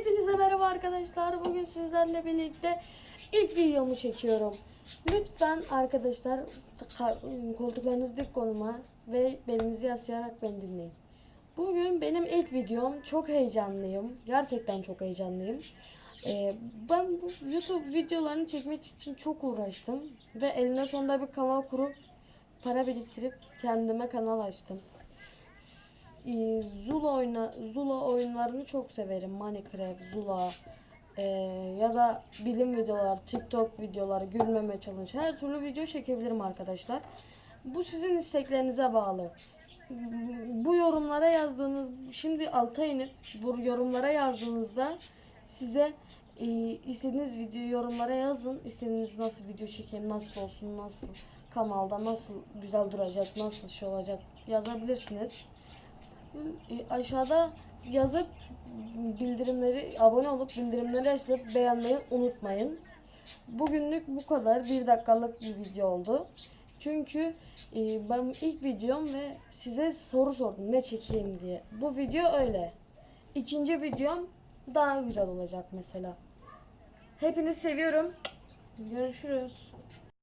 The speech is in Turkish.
Hepinize merhaba arkadaşlar. Bugün sizlerle birlikte ilk videomu çekiyorum. Lütfen arkadaşlar ka- koltuklarınızı dik konuma ve belinizi yaslayarak beni dinleyin. Bugün benim ilk videom. Çok heyecanlıyım. Gerçekten çok heyecanlıyım. Ee, ben bu YouTube videolarını çekmek için çok uğraştım. Ve eline sonunda bir kanal kurup para biriktirip kendime kanal açtım. Ee, Zula oyna Zula oyunlarını çok severim. Minecraft, Zula ee, ya da bilim videolar, TikTok videoları, gülmeme challenge her türlü video çekebilirim arkadaşlar. Bu sizin isteklerinize bağlı. Bu yorumlara yazdığınız şimdi alta inip bu yorumlara yazdığınızda size e, istediğiniz video yorumlara yazın. İstediğiniz nasıl video çekeyim, nasıl olsun, nasıl kanalda nasıl güzel duracak, nasıl şey olacak yazabilirsiniz. E, aşağıda yazıp bildirimleri abone olup bildirimleri açıp beğenmeyi unutmayın. Bugünlük bu kadar. Bir dakikalık bir video oldu. Çünkü e, ben ilk videom ve size soru sordum ne çekeyim diye. Bu video öyle. İkinci videom daha güzel olacak mesela. Hepinizi seviyorum. Görüşürüz.